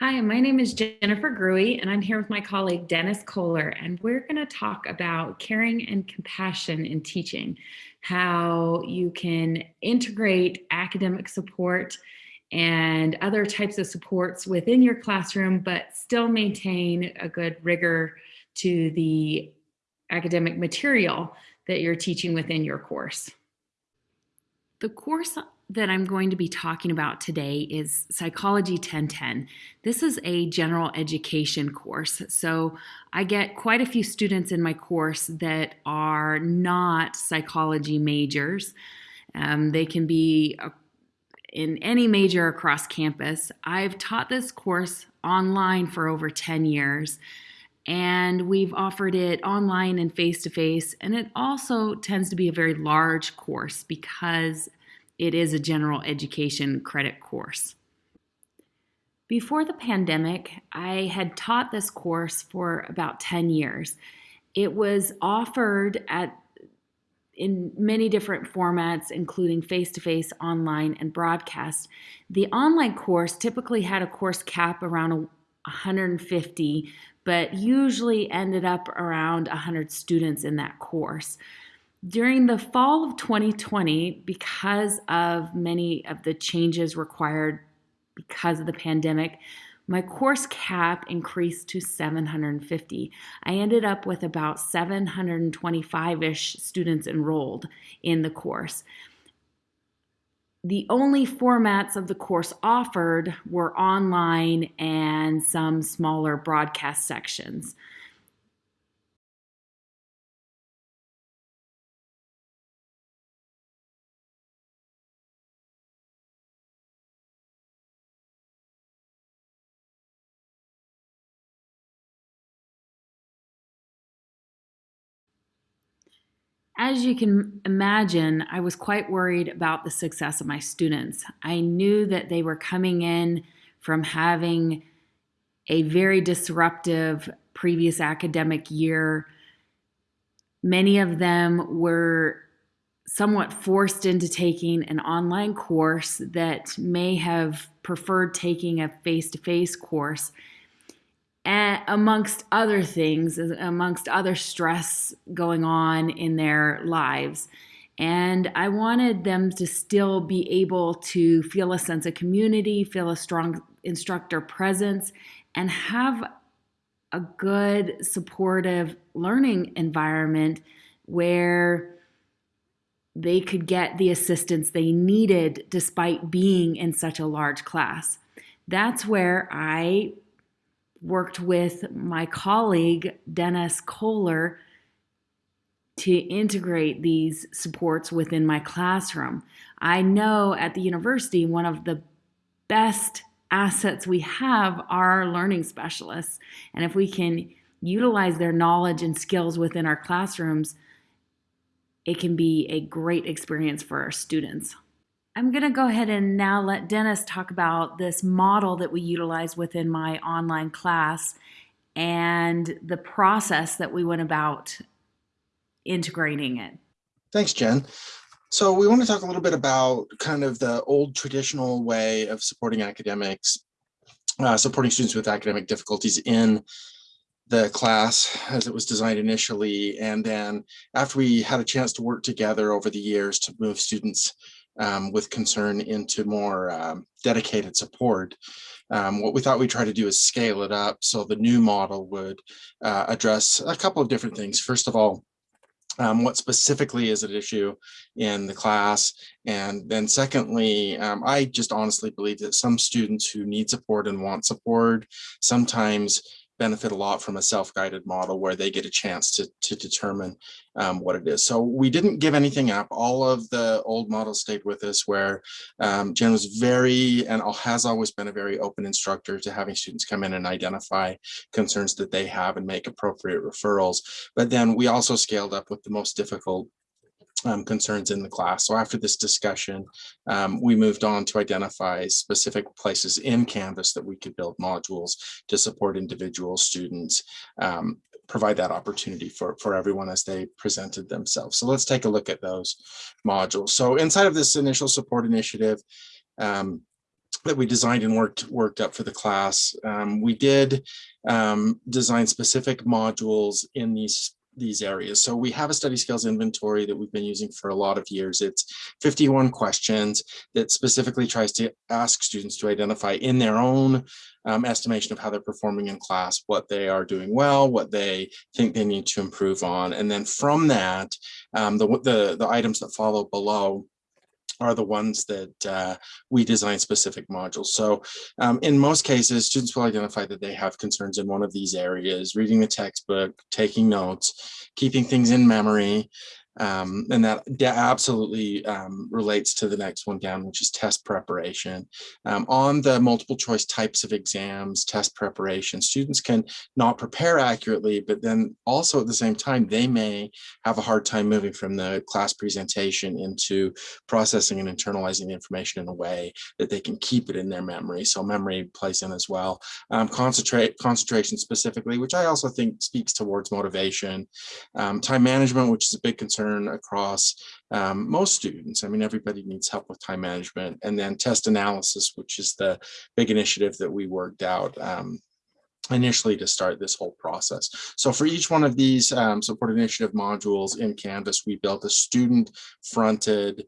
Hi, my name is Jennifer Gruey, and I'm here with my colleague Dennis Kohler, and we're going to talk about caring and compassion in teaching, how you can integrate academic support and other types of supports within your classroom, but still maintain a good rigor to the academic material that you're teaching within your course. The course that I'm going to be talking about today is Psychology 1010. This is a general education course. So I get quite a few students in my course that are not psychology majors. Um, they can be in any major across campus. I've taught this course online for over 10 years and we've offered it online and face to face. And it also tends to be a very large course because it is a general education credit course. Before the pandemic, I had taught this course for about 10 years. It was offered at in many different formats, including face-to-face, online, and broadcast. The online course typically had a course cap around 150, but usually ended up around 100 students in that course. During the fall of 2020, because of many of the changes required because of the pandemic, my course cap increased to 750. I ended up with about 725 ish students enrolled in the course. The only formats of the course offered were online and some smaller broadcast sections. As you can imagine, I was quite worried about the success of my students. I knew that they were coming in from having a very disruptive previous academic year. Many of them were somewhat forced into taking an online course that may have preferred taking a face to face course amongst other things, amongst other stress going on in their lives. And I wanted them to still be able to feel a sense of community, feel a strong instructor presence, and have a good, supportive learning environment where they could get the assistance they needed despite being in such a large class. That's where I worked with my colleague, Dennis Kohler, to integrate these supports within my classroom. I know at the university, one of the best assets we have are learning specialists. And if we can utilize their knowledge and skills within our classrooms, it can be a great experience for our students. I'm going to go ahead and now let Dennis talk about this model that we utilize within my online class and the process that we went about integrating it. Thanks, Jen. So we want to talk a little bit about kind of the old traditional way of supporting academics, uh, supporting students with academic difficulties in the class as it was designed initially. And then after we had a chance to work together over the years to move students um, with concern into more um, dedicated support. Um, what we thought we'd try to do is scale it up so the new model would uh, address a couple of different things. First of all, um, what specifically is at issue in the class. And then secondly, um, I just honestly believe that some students who need support and want support sometimes benefit a lot from a self-guided model where they get a chance to, to determine um, what it is. So we didn't give anything up. All of the old models stayed with us where um, Jen was very and has always been a very open instructor to having students come in and identify concerns that they have and make appropriate referrals. But then we also scaled up with the most difficult um, concerns in the class. So after this discussion, um, we moved on to identify specific places in Canvas that we could build modules to support individual students, um, provide that opportunity for, for everyone as they presented themselves. So let's take a look at those modules. So inside of this initial support initiative, um, that we designed and worked worked up for the class. Um, we did um, design specific modules in these these areas. So we have a study skills inventory that we've been using for a lot of years. It's 51 questions that specifically tries to ask students to identify in their own um, estimation of how they're performing in class, what they are doing well, what they think they need to improve on. And then from that, um, the, the, the items that follow below are the ones that uh, we design specific modules. So um, in most cases, students will identify that they have concerns in one of these areas, reading the textbook, taking notes, keeping things in memory, um, and that, absolutely um, relates to the next one down, which is test preparation. Um, on the multiple choice types of exams, test preparation, students can not prepare accurately, but then also at the same time, they may have a hard time moving from the class presentation into processing and internalizing the information in a way that they can keep it in their memory. So memory plays in as well. Um, concentrate concentration specifically, which I also think speaks towards motivation. Um, time management, which is a big concern concern across um, most students. I mean, everybody needs help with time management. And then test analysis, which is the big initiative that we worked out um, initially to start this whole process. So for each one of these um, support initiative modules in Canvas, we built a student fronted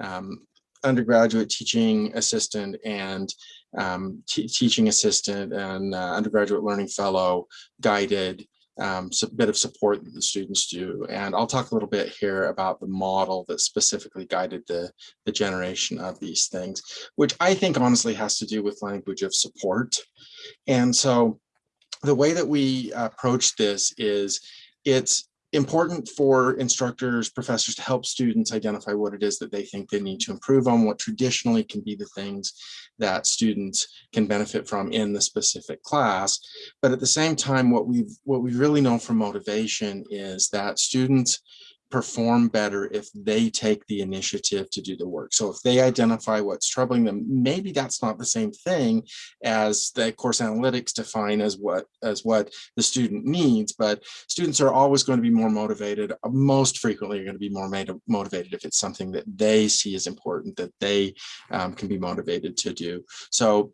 um, undergraduate teaching assistant and um, teaching assistant and uh, undergraduate learning fellow guided um, a bit of support that the students do. And I'll talk a little bit here about the model that specifically guided the, the generation of these things, which I think honestly has to do with language of support. And so the way that we approach this is it's important for instructors, professors to help students identify what it is that they think they need to improve on, what traditionally can be the things that students can benefit from in the specific class. But at the same time, what we've what we really know from motivation is that students perform better if they take the initiative to do the work. So if they identify what's troubling them, maybe that's not the same thing as the course analytics define as what as what the student needs, but students are always going to be more motivated, most frequently are going to be more motivated if it's something that they see as important, that they um, can be motivated to do. So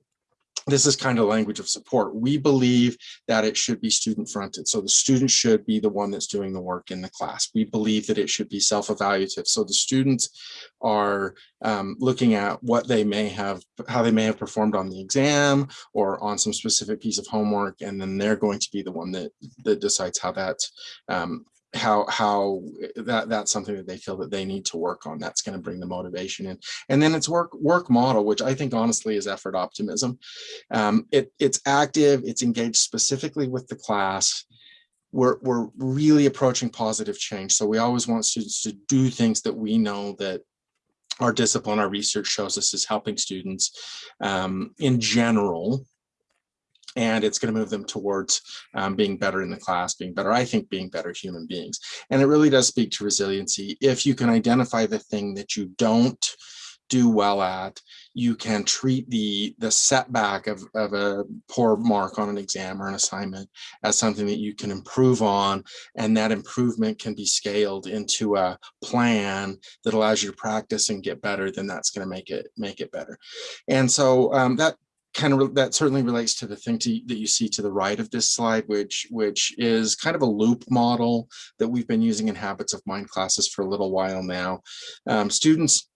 this is kind of language of support. We believe that it should be student fronted. So the student should be the one that's doing the work in the class. We believe that it should be self-evaluative. So the students are um, looking at what they may have, how they may have performed on the exam or on some specific piece of homework. And then they're going to be the one that, that decides how that um, how how that that's something that they feel that they need to work on that's going to bring the motivation in. And then it's work work model which i think honestly is effort optimism. Um, it it's active it's engaged specifically with the class. We're, we're really approaching positive change so we always want students to do things that we know that our discipline our research shows us is helping students um, in general and it's going to move them towards um, being better in the class, being better, I think, being better human beings. And it really does speak to resiliency. If you can identify the thing that you don't do well at, you can treat the the setback of, of a poor mark on an exam or an assignment as something that you can improve on and that improvement can be scaled into a plan that allows you to practice and get better then that's going to make it make it better and so um, that kind of that certainly relates to the thing to, that you see to the right of this slide, which which is kind of a loop model that we've been using in habits of mind classes for a little while now. Um, students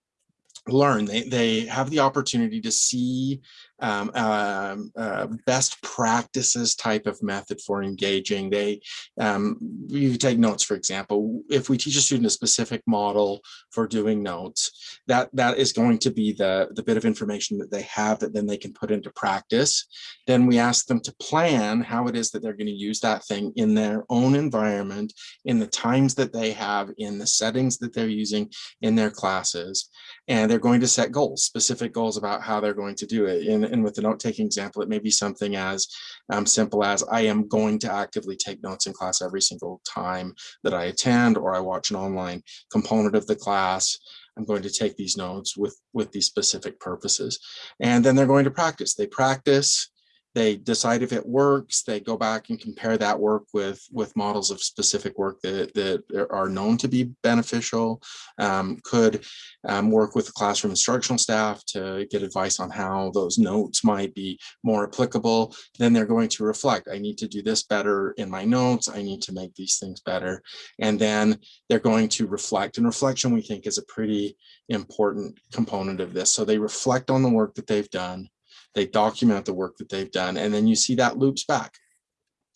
learn they they have the opportunity to see um, uh, uh, best practices type of method for engaging. They um, you take notes for example if we teach a student a specific model for doing notes that that is going to be the the bit of information that they have that then they can put into practice. Then we ask them to plan how it is that they're going to use that thing in their own environment in the times that they have in the settings that they're using in their classes. And they're going to set goals, specific goals about how they're going to do it. And, and with the note-taking example, it may be something as um, simple as I am going to actively take notes in class every single time that I attend or I watch an online component of the class. I'm going to take these notes with, with these specific purposes. And then they're going to practice. They practice, they decide if it works, they go back and compare that work with, with models of specific work that, that are known to be beneficial, um, could um, work with the classroom instructional staff to get advice on how those notes might be more applicable. Then they're going to reflect, I need to do this better in my notes, I need to make these things better. And then they're going to reflect, and reflection we think is a pretty important component of this. So they reflect on the work that they've done, they document the work that they've done, and then you see that loops back.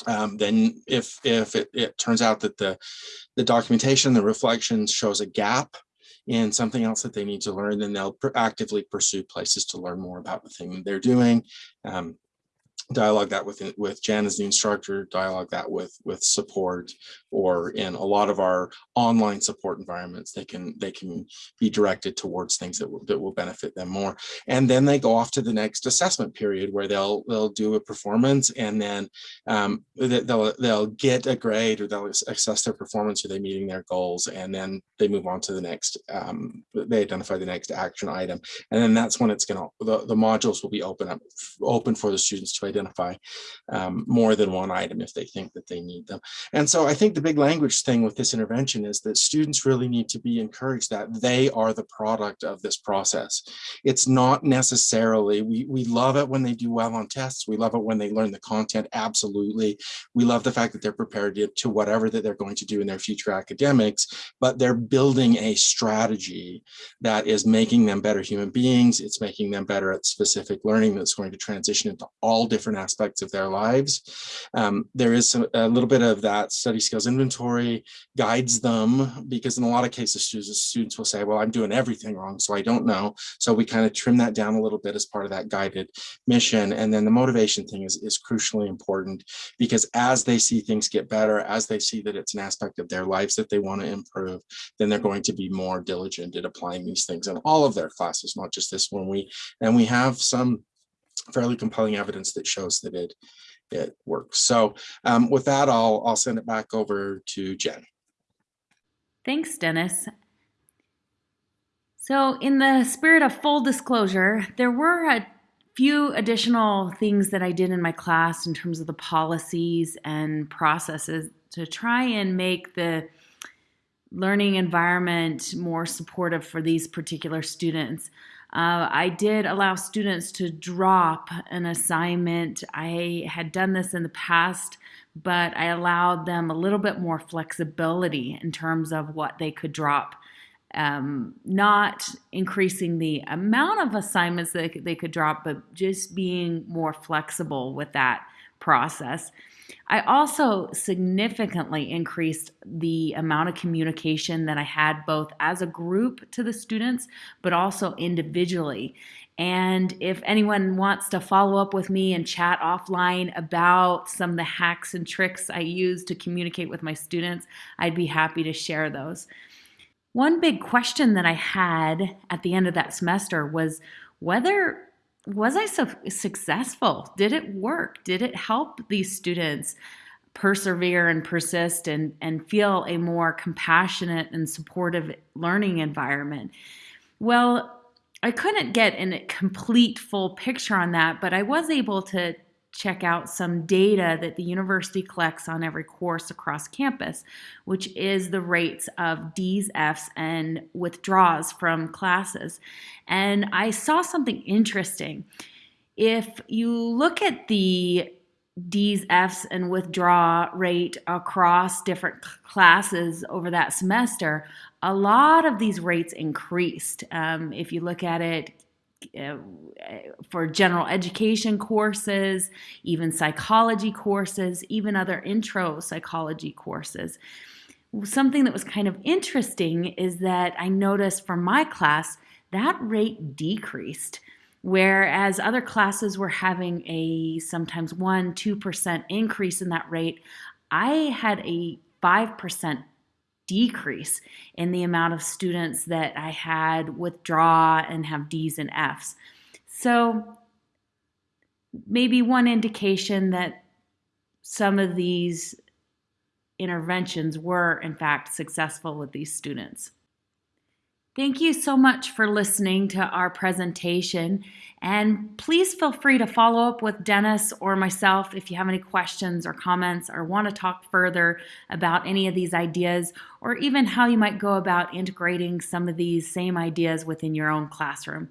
Um, then if if it, it turns out that the the documentation, the reflection shows a gap in something else that they need to learn, then they'll actively pursue places to learn more about the thing they're doing. Um, dialogue that with with Jan as the instructor, dialogue that with with support, or in a lot of our online support environments, they can they can be directed towards things that will that will benefit them more. And then they go off to the next assessment period where they'll they'll do a performance and then um, they'll they'll get a grade or they'll assess their performance. Are they meeting their goals? And then they move on to the next. Um, they identify the next action item, and then that's when it's going to the the modules will be open up open for the students to identify um, more than one item if they think that they need them. And so I think the big language thing with this intervention is that students really need to be encouraged that they are the product of this process. It's not necessarily, we, we love it when they do well on tests. We love it when they learn the content, absolutely. We love the fact that they're prepared to, to whatever that they're going to do in their future academics, but they're building a strategy that is making them better human beings. It's making them better at specific learning that's going to transition into all different aspects of their lives. Um, there is a, a, little bit of that study skills inventory guides them because in a lot of cases students, students will say, well, I'm doing everything wrong, so I don't know. So we kind of trim that down a little bit as part of that guided mission. And then the motivation thing is, is crucially important because as they see things get better, as they see that it's an aspect of their lives that they want to improve, then they're going to be more diligent at applying these things in all of their classes, not just this one. We and we have some fairly compelling evidence that shows that it it works. So um, with that, I'll I'll send it back over to Jen. Thanks, Dennis. So in the spirit of full disclosure, there were a few additional things that I did in my class in terms of the policies and processes to try and make the learning environment more supportive for these particular students. Uh, I did allow students to drop an assignment. I had done this in the past, but I allowed them a little bit more flexibility in terms of what they could drop. Um, not increasing the amount of assignments that they could drop, but just being more flexible with that process. I also significantly increased the amount of communication that I had both as a group to the students, but also individually. And if anyone wants to follow up with me and chat offline about some of the hacks and tricks I use to communicate with my students, I'd be happy to share those. One big question that I had at the end of that semester was whether was I so successful? Did it work? Did it help these students persevere and persist and, and feel a more compassionate and supportive learning environment? Well, I couldn't get a complete full picture on that, but I was able to check out some data that the university collects on every course across campus, which is the rates of D's, F's, and withdraws from classes. And I saw something interesting. If you look at the D's, F's, and withdraw rate across different classes over that semester, a lot of these rates increased. Um, if you look at it uh, for general education courses, even psychology courses, even other intro psychology courses. Something that was kind of interesting is that I noticed for my class that rate decreased whereas other classes were having a sometimes 1 2% increase in that rate i had a 5% decrease in the amount of students that I had withdraw and have D's and F's. So maybe one indication that some of these interventions were in fact successful with these students. Thank you so much for listening to our presentation. And please feel free to follow up with Dennis or myself if you have any questions or comments or want to talk further about any of these ideas or even how you might go about integrating some of these same ideas within your own classroom.